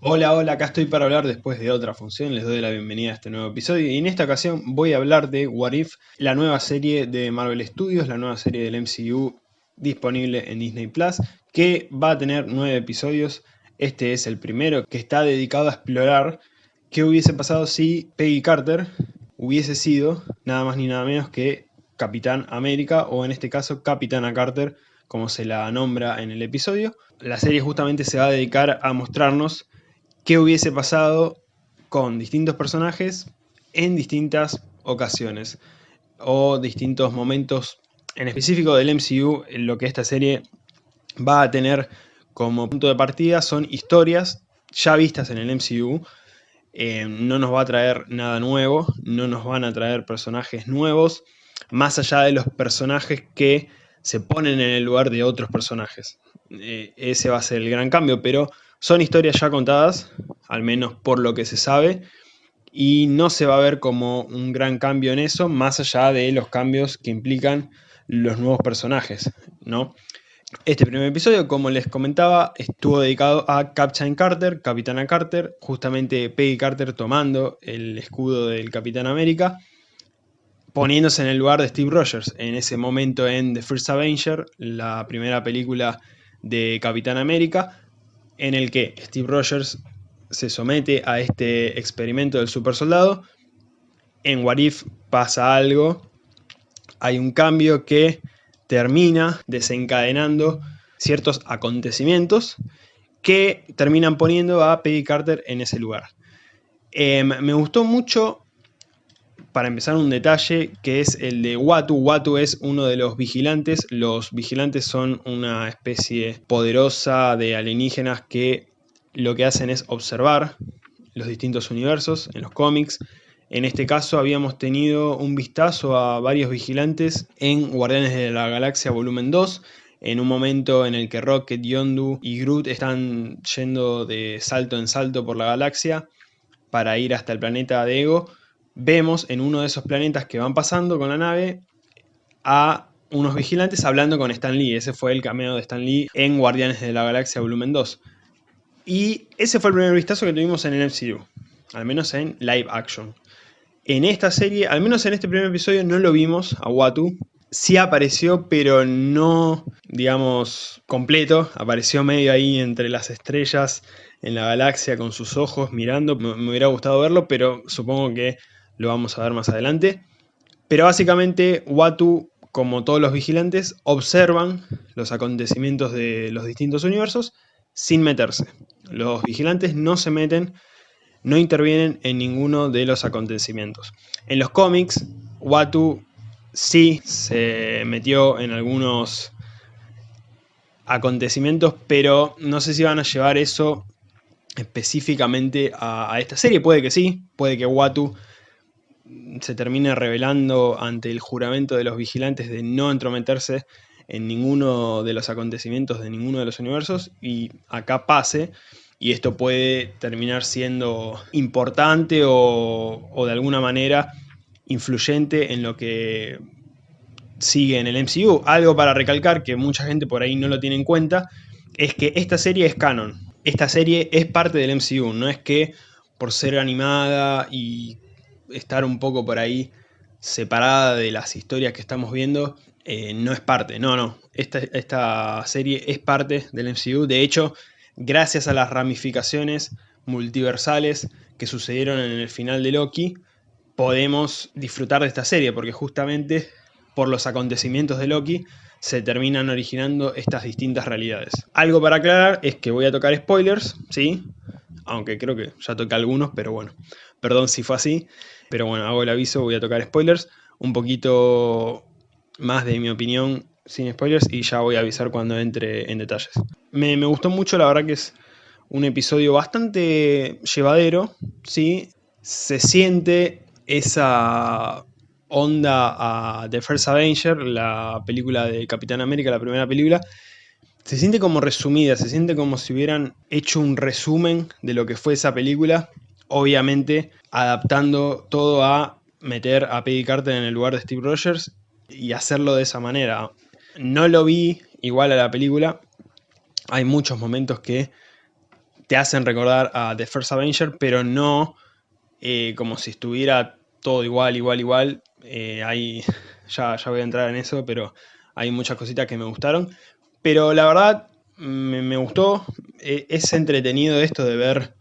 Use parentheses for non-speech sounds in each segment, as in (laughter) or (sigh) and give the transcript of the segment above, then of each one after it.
Hola, hola, acá estoy para hablar después de otra función, les doy la bienvenida a este nuevo episodio y en esta ocasión voy a hablar de What If, la nueva serie de Marvel Studios, la nueva serie del MCU disponible en Disney Plus, que va a tener nueve episodios, este es el primero que está dedicado a explorar qué hubiese pasado si Peggy Carter hubiese sido nada más ni nada menos que Capitán América o en este caso Capitana Carter como se la nombra en el episodio. La serie justamente se va a dedicar a mostrarnos qué hubiese pasado con distintos personajes en distintas ocasiones o distintos momentos en específico del MCU, lo que esta serie va a tener como punto de partida son historias ya vistas en el MCU, eh, no nos va a traer nada nuevo, no nos van a traer personajes nuevos, más allá de los personajes que se ponen en el lugar de otros personajes. Eh, ese va a ser el gran cambio, pero son historias ya contadas, al menos por lo que se sabe, y no se va a ver como un gran cambio en eso, más allá de los cambios que implican los nuevos personajes, ¿no? Este primer episodio, como les comentaba, estuvo dedicado a Captain Carter, Capitana Carter, justamente Peggy Carter tomando el escudo del Capitán América, poniéndose en el lugar de Steve Rogers, en ese momento en The First Avenger, la primera película de Capitán América, en el que Steve Rogers se somete a este experimento del super soldado. En What If pasa algo, hay un cambio que termina desencadenando ciertos acontecimientos que terminan poniendo a Peggy Carter en ese lugar. Em, me gustó mucho, para empezar, un detalle que es el de Watu. Watu es uno de los vigilantes. Los vigilantes son una especie poderosa de alienígenas que lo que hacen es observar los distintos universos en los cómics. En este caso habíamos tenido un vistazo a varios vigilantes en Guardianes de la Galaxia Volumen 2, en un momento en el que Rocket, Yondu y Groot están yendo de salto en salto por la galaxia para ir hasta el planeta de Ego, vemos en uno de esos planetas que van pasando con la nave a unos vigilantes hablando con Stan Lee. Ese fue el cameo de Stan Lee en Guardianes de la Galaxia Volumen 2. Y ese fue el primer vistazo que tuvimos en el MCU, al menos en live action. En esta serie, al menos en este primer episodio, no lo vimos a Watu. Sí apareció, pero no, digamos, completo. Apareció medio ahí entre las estrellas en la galaxia con sus ojos mirando. Me, hubiera gustado verlo, pero supongo que lo vamos a ver más adelante. Pero básicamente Watu, como todos los vigilantes, observan los acontecimientos de los distintos universos sin meterse. Los vigilantes no se meten, no intervienen en ninguno de los acontecimientos. En los cómics, Watu sí se metió en algunos acontecimientos, pero no sé si van a llevar eso específicamente a, esta serie. Puede que sí, puede que Watu se termine revelando ante el juramento de los vigilantes de no entrometerse en ninguno de los acontecimientos de ninguno de los universos y acá pase y esto puede terminar siendo importante o, de alguna manera influyente en lo que sigue en el MCU. Algo para recalcar que mucha gente por ahí no lo tiene en cuenta es que esta serie es canon. Esta serie es parte del MCU, no es que por ser animada y estar un poco por ahí separada de las historias que estamos viendo, eh, no es parte, no, no. Esta, esta serie es parte del MCU. De hecho, gracias a las ramificaciones multiversales que sucedieron en el final de Loki, podemos disfrutar de esta serie, porque justamente por los acontecimientos de Loki se terminan originando estas distintas realidades. Algo para aclarar es que voy a tocar spoilers, ¿sí? Aunque creo que ya toqué algunos, pero bueno, perdón si fue así. Pero bueno, hago el aviso, voy a tocar spoilers. Un poquito más de mi opinión sin spoilers y ya voy a avisar cuando entre en detalles. Me, gustó mucho, la verdad que es un episodio bastante llevadero, ¿sí? Se siente esa onda a The First Avenger, la película de Capitán América, la primera película, se siente como resumida, se siente como si hubieran hecho un resumen de lo que fue esa película, obviamente adaptando todo a meter a Peggy Carter en el lugar de Steve Rogers y hacerlo de esa manera. No lo vi igual a la película. Hay muchos momentos que te hacen recordar a The First Avenger, pero no eh, como si estuviera todo igual, igual, igual. Eh, (laughs) ya, ya voy a entrar en eso, pero hay muchas cositas que me gustaron. Pero la verdad, me, gustó. E, es entretenido esto de ver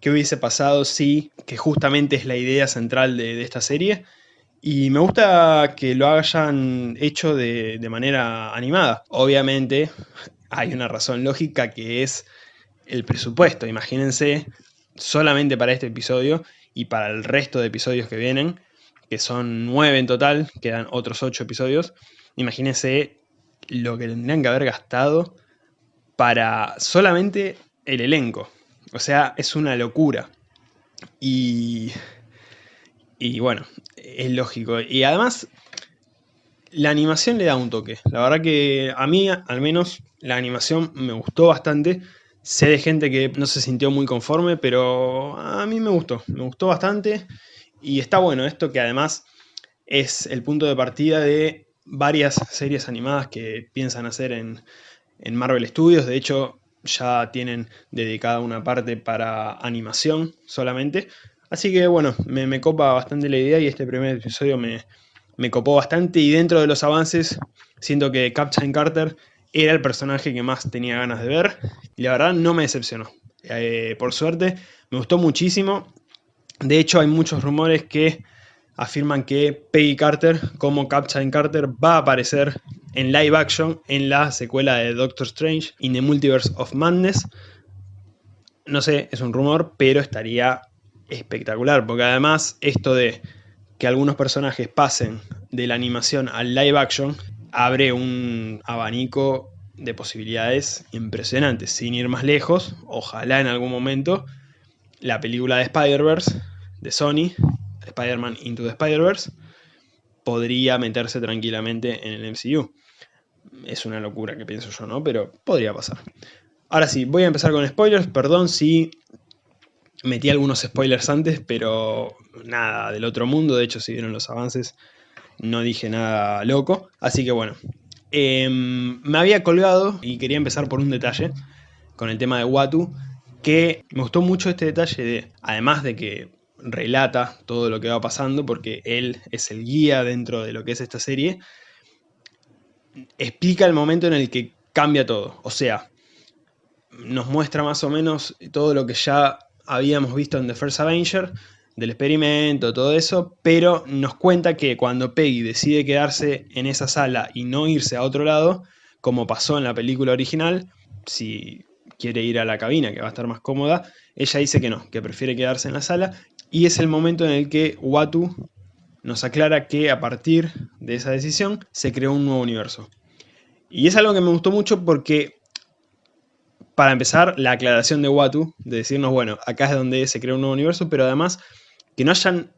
qué hubiese pasado si, que justamente es la idea central de, esta serie. Y me gusta que lo hayan hecho de, de, manera animada. Obviamente hay una razón lógica que es el presupuesto. Imagínense, solamente para este episodio y para el resto de episodios que vienen, que son nueve en total, quedan otros ocho episodios. Imagínense lo que tendrían que haber gastado para solamente el elenco. O sea, es una locura. Y, y bueno, es lógico. Y además, la animación le da un toque. La verdad que a mí, al menos, la animación me gustó bastante. Sé de gente que no se sintió muy conforme, pero a mí me gustó. Me gustó bastante. Y está bueno esto que además es el punto de partida de varias series animadas que piensan hacer en, en Marvel Studios, de hecho ya tienen dedicada una parte para animación solamente. Así que bueno, me, copa bastante la idea y este primer episodio me, me, copó bastante y dentro de los avances siento que Captain Carter era el personaje que más tenía ganas de ver y la verdad no me decepcionó. Eh, por suerte, me gustó muchísimo. De hecho hay muchos rumores que afirman que Peggy Carter como Captain Carter va a aparecer en live action en la secuela de Doctor Strange in the Multiverse of Madness. No sé, es un rumor, pero estaría espectacular, porque además esto de que algunos personajes pasen de la animación al live action abre un abanico de posibilidades impresionantes. Sin ir más lejos, ojalá en algún momento la película de Spider-Verse de Sony Spider-Man Into the Spider-Verse, podría meterse tranquilamente en el MCU. Es una locura que pienso yo, ¿no? Pero podría pasar. Ahora sí, voy a empezar con spoilers. Perdón si metí algunos spoilers antes, pero nada del otro mundo. De hecho, si vieron los avances, no dije nada loco. Así que bueno, em, me había colgado y quería empezar por un detalle con el tema de Watu, que me gustó mucho este detalle de, además de que relata todo lo que va pasando porque él es el guía dentro de lo que es esta serie, explica el momento en el que cambia todo. O sea, nos muestra más o menos todo lo que ya habíamos visto en The First Avenger, del experimento, todo eso, pero nos cuenta que cuando Peggy decide quedarse en esa sala y no irse a otro lado, como pasó en la película original, si quiere ir a la cabina, que va a estar más cómoda, ella dice que no, que prefiere quedarse en la sala, y es el momento en el que Watu nos aclara que a partir de esa decisión se creó un nuevo universo. Y es algo que me gustó mucho porque, para empezar, la aclaración de Watu, de decirnos, bueno, acá es donde se creó un nuevo universo, pero además que no hayan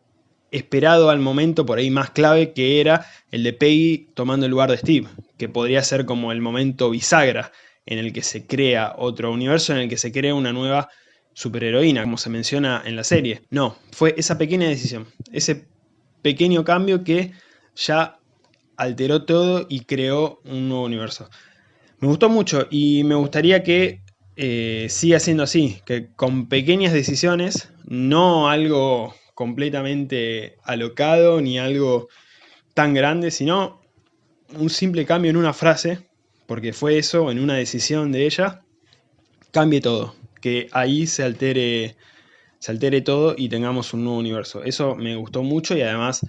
esperado al momento por ahí más clave que era el de Peggy tomando el lugar de Steve, que podría ser como el momento bisagra en el que se crea otro universo, en el que se crea una nueva superheroína, como se menciona en la serie. No, fue esa pequeña decisión, ese pequeño cambio que ya alteró todo y creó un nuevo universo. Me gustó mucho y me gustaría que eh, siga siendo así, que con pequeñas decisiones, no algo completamente alocado ni algo tan grande, sino un simple cambio en una frase, porque fue eso, en una decisión de ella, cambie todo que ahí se altere, se altere todo y tengamos un nuevo universo. Eso me gustó mucho y además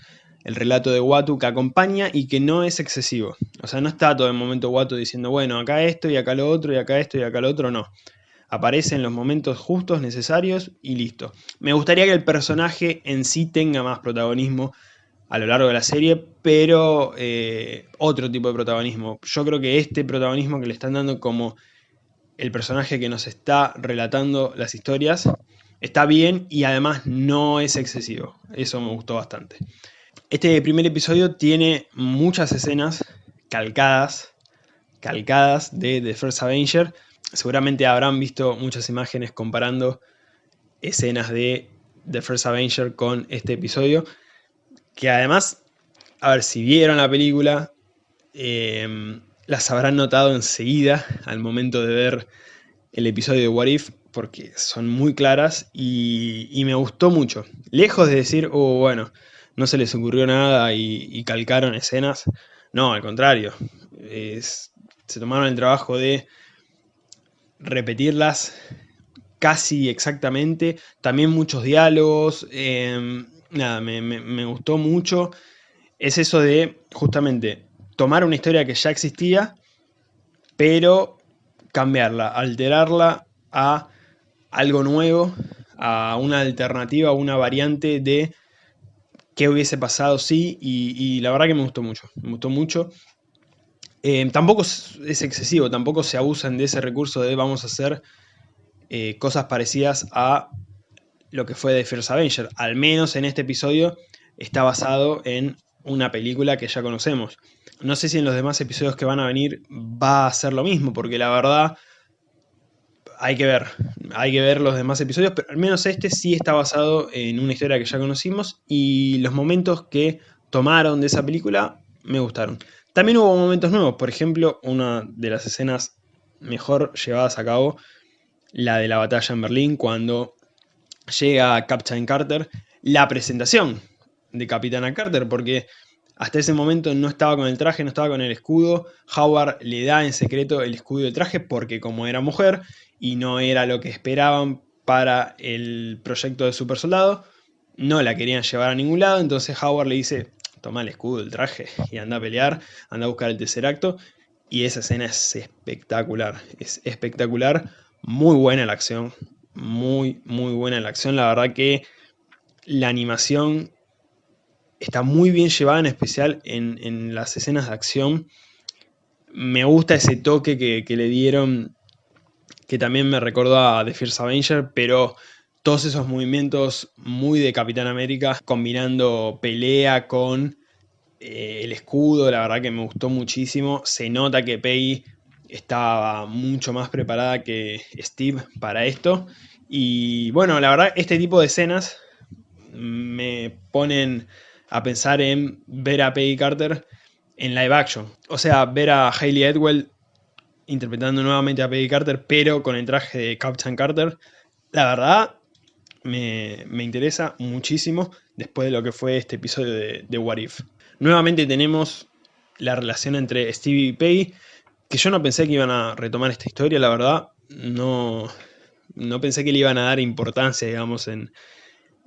el relato de Watu que acompaña y que no es excesivo. O sea, no está todo el momento Watu diciendo, bueno, acá esto y acá lo otro y acá esto y acá lo otro, no. Aparece en los momentos justos, necesarios y listo. Me gustaría que el personaje en sí tenga más protagonismo a lo largo de la serie, pero eh, otro tipo de protagonismo. Yo creo que este protagonismo que le están dando como el personaje que nos está relatando las historias está bien y además no es excesivo. Eso me gustó bastante. Este primer episodio tiene muchas escenas calcadas, calcadas de The First Avenger. Seguramente habrán visto muchas imágenes comparando escenas de The First Avenger con este episodio. Que además, a ver, si vieron la película, eh, las habrán notado enseguida al momento de ver el episodio de What If porque son muy claras y, me gustó mucho. Lejos de decir, oh, bueno, no se les ocurrió nada y, calcaron escenas. No, al contrario. se tomaron el trabajo de repetirlas casi exactamente. También muchos diálogos. Em, nada, me gustó mucho. Es eso de, justamente, tomar una historia que ya existía, pero cambiarla, alterarla a algo nuevo, a una alternativa, una variante de qué hubiese pasado sí, y, la verdad que me gustó mucho, me gustó mucho. Eh, tampoco es excesivo, tampoco se abusan de ese recurso de vamos a hacer eh, cosas parecidas a lo que fue de First Avenger. Al menos en este episodio está basado en una película que ya conocemos. No sé si en los demás episodios que van a venir va a ser lo mismo, porque la verdad hay que ver, hay que ver los demás episodios, pero al menos este sí está basado en una historia que ya conocimos y los momentos que tomaron de esa película me gustaron. También hubo momentos nuevos, por ejemplo, una de las escenas mejor llevadas a cabo, la de la batalla en Berlín, cuando llega Captain Carter, la presentación de Capitana Carter, porque hasta ese momento no estaba con el traje, no estaba con el escudo. Howard le da en secreto el escudo y traje porque como era mujer y no era lo que esperaban para el proyecto de super soldado, no la querían llevar a ningún lado, entonces Howard le dice, toma el escudo, el traje y anda a pelear, anda a buscar el tercer acto. Y esa escena es espectacular, es espectacular, muy buena la acción, muy, muy buena la acción. La verdad que la animación está muy bien llevada, en especial en, las escenas de acción. Me gusta ese toque que, le dieron, que también me recordó a The Fierce Avenger, pero todos esos movimientos muy de Capitán América, combinando pelea con eh, el escudo, la verdad que me gustó muchísimo. Se nota que Peggy estaba mucho más preparada que Steve para esto. Y bueno, la verdad, este tipo de escenas me ponen a pensar en ver a Peggy Carter en live action. O sea, ver a Hayley Edwell interpretando nuevamente a Peggy Carter, pero con el traje de Captain Carter. La verdad, me, interesa muchísimo después de lo que fue este episodio de, de What If. Nuevamente tenemos la relación entre Stevie y Peggy, que yo no pensé que iban a retomar esta historia, la verdad. No, no pensé que le iban a dar importancia, digamos, en,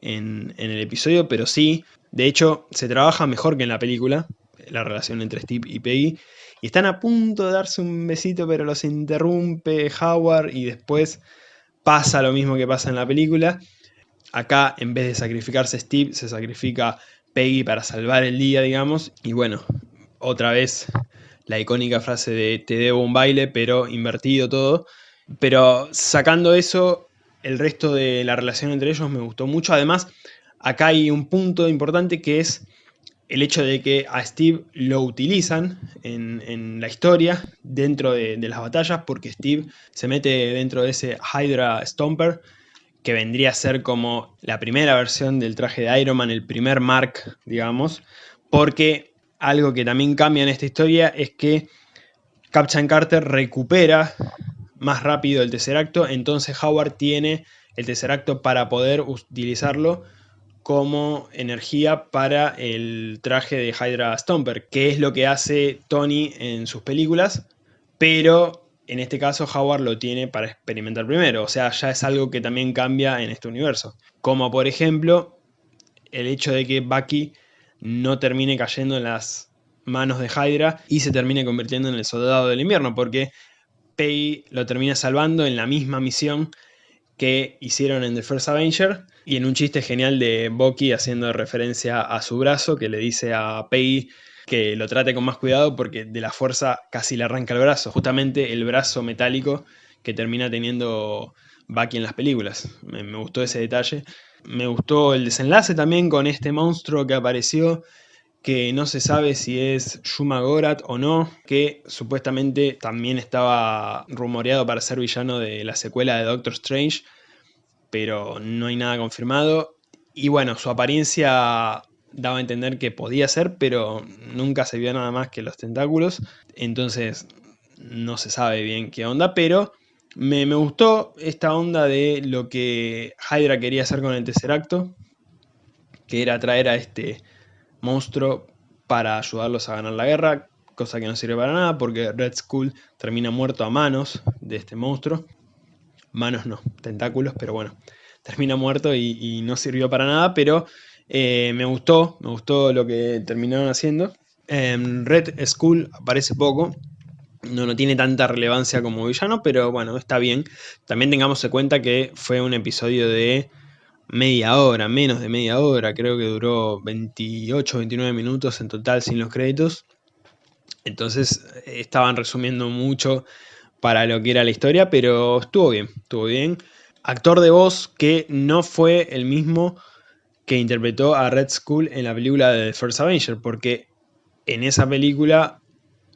en, el episodio, pero sí. De hecho, se trabaja mejor que en la película, la relación entre Steve y Peggy. Y están a punto de darse un besito, pero los interrumpe Howard y después pasa lo mismo que pasa en la película. Acá, en vez de sacrificarse Steve, se sacrifica Peggy para salvar el día, digamos. Y bueno, otra vez la icónica frase de te debo un baile, pero invertido todo. Pero sacando eso, el resto de la relación entre ellos me gustó mucho. Además, acá hay un punto importante que es el hecho de que a Steve lo utilizan en, la historia dentro de, las batallas porque Steve se mete dentro de ese Hydra Stomper que vendría a ser como la primera versión del traje de Iron Man, el primer Mark, digamos, porque algo que también cambia en esta historia es que Captain Carter recupera más rápido el Tesseracto, entonces Howard tiene el Tesseracto para poder utilizarlo como energía para el traje de Hydra Stomper, que es lo que hace Tony en sus películas, pero en este caso Howard lo tiene para experimentar primero, o sea, ya es algo que también cambia en este universo. Como por ejemplo, el hecho de que Bucky no termine cayendo en las manos de Hydra y se termine convirtiendo en el soldado del invierno, porque Peggy lo termina salvando en la misma misión que hicieron en The First Avenger y en un chiste genial de Bucky haciendo referencia a su brazo que le dice a Peggy que lo trate con más cuidado porque de la fuerza casi le arranca el brazo, justamente el brazo metálico que termina teniendo Bucky en las películas. Me, me gustó ese detalle. Me gustó el desenlace también con este monstruo que apareció que no se sabe si es Shuma Gorath o no, que supuestamente también estaba rumoreado para ser villano de la secuela de Doctor Strange, pero no hay nada confirmado. Y bueno, su apariencia daba a entender que podía ser, pero nunca se vio nada más que los tentáculos, entonces no se sabe bien qué onda, pero Me, me, gustó esta onda de lo que Hydra quería hacer con el tercer acto, que era traer a este monstruo para ayudarlos a ganar la guerra, cosa que no sirve para nada porque Red Skull termina muerto a manos de este monstruo. Manos no, tentáculos, pero bueno, termina muerto y, no sirvió para nada, pero eh, me gustó, me gustó lo que terminaron haciendo. Red Skull aparece poco, no, no tiene tanta relevancia como villano, pero bueno, está bien. También tengamos en cuenta que fue un episodio de media hora, menos de media hora, creo que duró 28, 29 minutos en total sin los créditos. Entonces eh, estaban resumiendo mucho para lo que era la historia, pero estuvo bien, estuvo bien. Actor de voz que no fue el mismo que interpretó a Red Skull en la película de The First Avenger, porque en esa película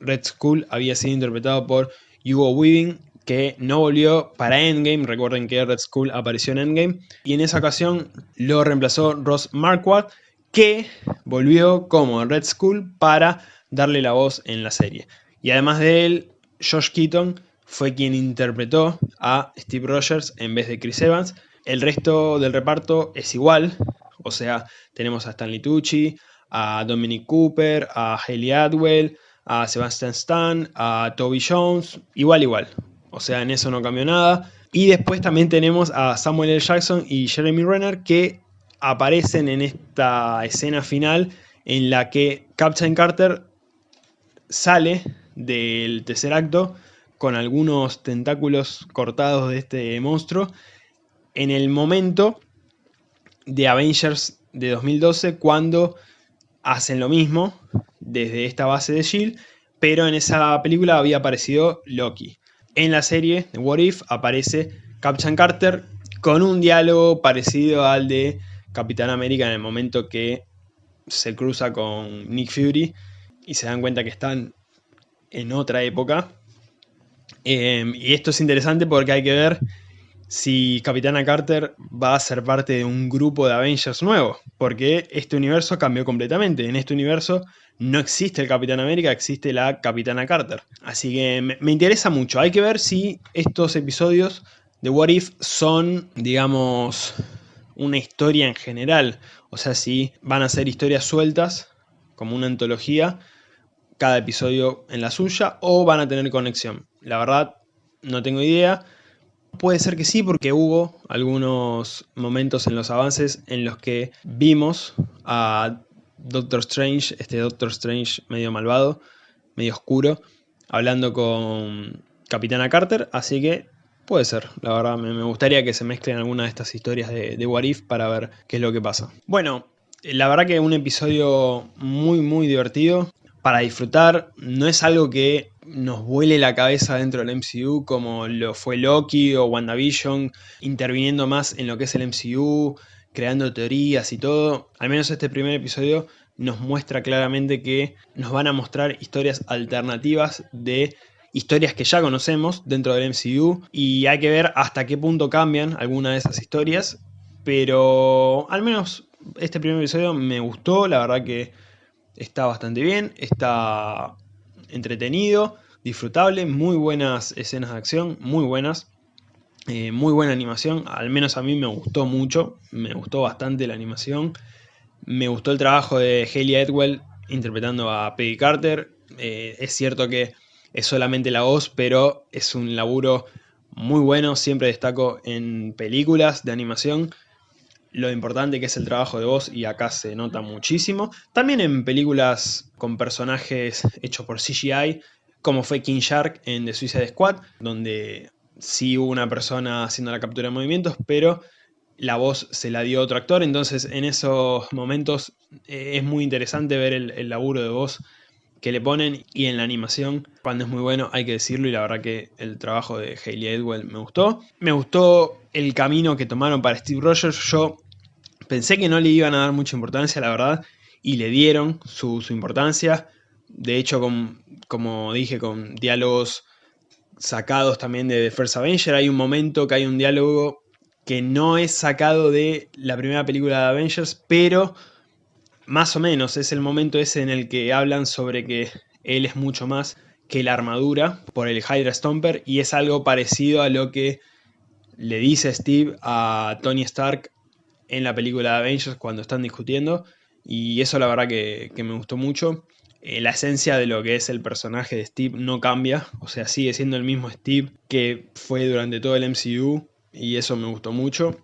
Red Skull había sido interpretado por Hugo Weaving, que no volvió para Endgame, recuerden que Red Skull apareció en Endgame, y en esa ocasión lo reemplazó Ross Marquardt, que volvió como Red Skull para darle la voz en la serie. Y además de él, Josh Keaton fue quien interpretó a Steve Rogers en vez de Chris Evans. El resto del reparto es igual, o sea, tenemos a Stanley Tucci, a Dominic Cooper, a Haley Atwell, a Sebastian Stan, a Toby Jones, igual igual. O sea, en eso no cambió nada. Y después también tenemos a Samuel L. Jackson y Jeremy Renner que aparecen en esta escena final en la que Captain Carter sale del tercer acto con algunos tentáculos cortados de este monstruo en el momento de Avengers de 2012 cuando hacen lo mismo desde esta base de S.H.I.E.L.D., pero en esa película había aparecido Loki. En la serie de What If aparece Captain Carter con un diálogo parecido al de Capitán América en el momento que se cruza con Nick Fury y se dan cuenta que están en otra época. Em, y esto es interesante porque hay que ver si Capitana Carter va a ser parte de un grupo de Avengers nuevo, porque este universo cambió completamente. En este universo no existe el Capitán América, existe la Capitana Carter. Así que me, interesa mucho. Hay que ver si estos episodios de What If son, digamos, una historia en general. O sea, si van a ser historias sueltas, como una antología, cada episodio en la suya, o van a tener conexión. La verdad, no tengo idea. Puede ser que sí, porque hubo algunos momentos en los avances en los que vimos a Doctor Strange, este Doctor Strange medio malvado, medio oscuro, hablando con Capitana Carter, así que puede ser, la verdad me gustaría que se mezclen algunas de estas historias de, de What If para ver qué es lo que pasa. Bueno, la verdad que un episodio muy muy divertido, para disfrutar, no es algo que nos vuele la cabeza dentro del MCU como lo fue Loki o WandaVision, interviniendo más en lo que es el MCU, creando teorías y todo. Al menos este primer episodio nos muestra claramente que nos van a mostrar historias alternativas de historias que ya conocemos dentro del MCU y hay que ver hasta qué punto cambian algunas de esas historias, pero al menos este primer episodio me gustó, la verdad que está bastante bien, está entretenido, disfrutable, muy buenas escenas de acción, muy buenas, eh, muy buena animación, al menos a mí me gustó mucho, me gustó bastante la animación, me gustó el trabajo de Haley Edwell interpretando a Peggy Carter, eh, es cierto que es solamente la voz, pero es un laburo muy bueno, siempre destaco en películas de animación, lo importante que es el trabajo de voz y acá se nota muchísimo. También en películas con personajes hechos por CGI, como fue King Shark en The Suicide Squad, donde sí hubo una persona haciendo la captura de movimientos, pero la voz se la dio otro actor, entonces en esos momentos eh, es muy interesante ver el, laburo de voz que le ponen y en la animación, cuando es muy bueno, hay que decirlo y la verdad que el trabajo de Hayley Edwell me gustó. Me gustó el camino que tomaron para Steve Rogers, yo pensé que no le iban a dar mucha importancia, la verdad, y le dieron su, importancia, de hecho, como dije, con diálogos sacados también de The First Avenger, hay un momento que hay un diálogo que no es sacado de la primera película de Avengers, pero más o menos es el momento ese en el que hablan sobre que él es mucho más que la armadura por el Hydra Stomper y es algo parecido a lo que le dice Steve a Tony Stark en la película de Avengers cuando están discutiendo y eso la verdad que, me gustó mucho. Eh, la esencia de lo que es el personaje de Steve no cambia, o sea, sigue siendo el mismo Steve que fue durante todo el MCU y eso me gustó mucho.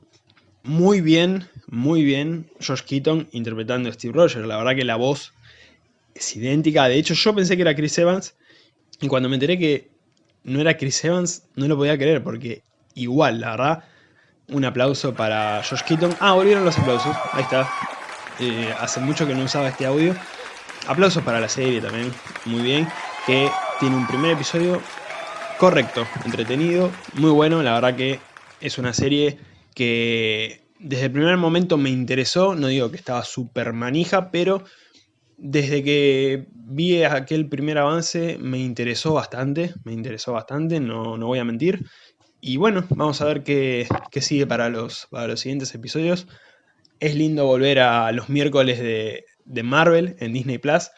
Muy bien, muy bien Josh Keaton interpretando a Steve Rogers, la verdad que la voz es idéntica, de hecho yo pensé que era Chris Evans y cuando me enteré que no era Chris Evans no lo podía creer porque igual, la verdad, un aplauso para Josh Keaton. Ah, volvieron los aplausos, ahí está, eh, hace mucho que no usaba este audio. Aplausos para la serie también, muy bien, que tiene un primer episodio correcto, entretenido, muy bueno, la verdad que es una serie que desde el primer momento me interesó, no digo que estaba súper manija, pero desde que vi aquel primer avance me interesó bastante, me interesó bastante, no, no voy a mentir. Y bueno, vamos a ver qué, sigue para los, para los siguientes episodios. Es lindo volver a los miércoles de, Marvel en Disney Plus.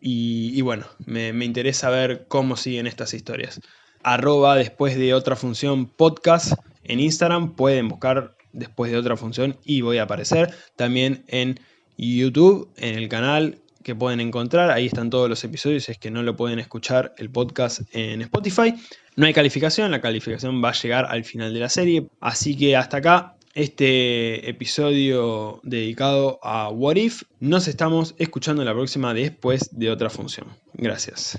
Y, bueno, me, interesa ver cómo siguen estas historias. Arroba después de otra función podcast en Instagram. Pueden buscar después de otra función y voy a aparecer. También en YouTube, en el canal que pueden encontrar. Ahí están todos los episodios. es que no lo pueden escuchar el podcast en Spotify. No hay calificación. La calificación va a llegar al final de la serie. Así que hasta acá este episodio dedicado a What If. Nos estamos escuchando la próxima después de otra función. Gracias.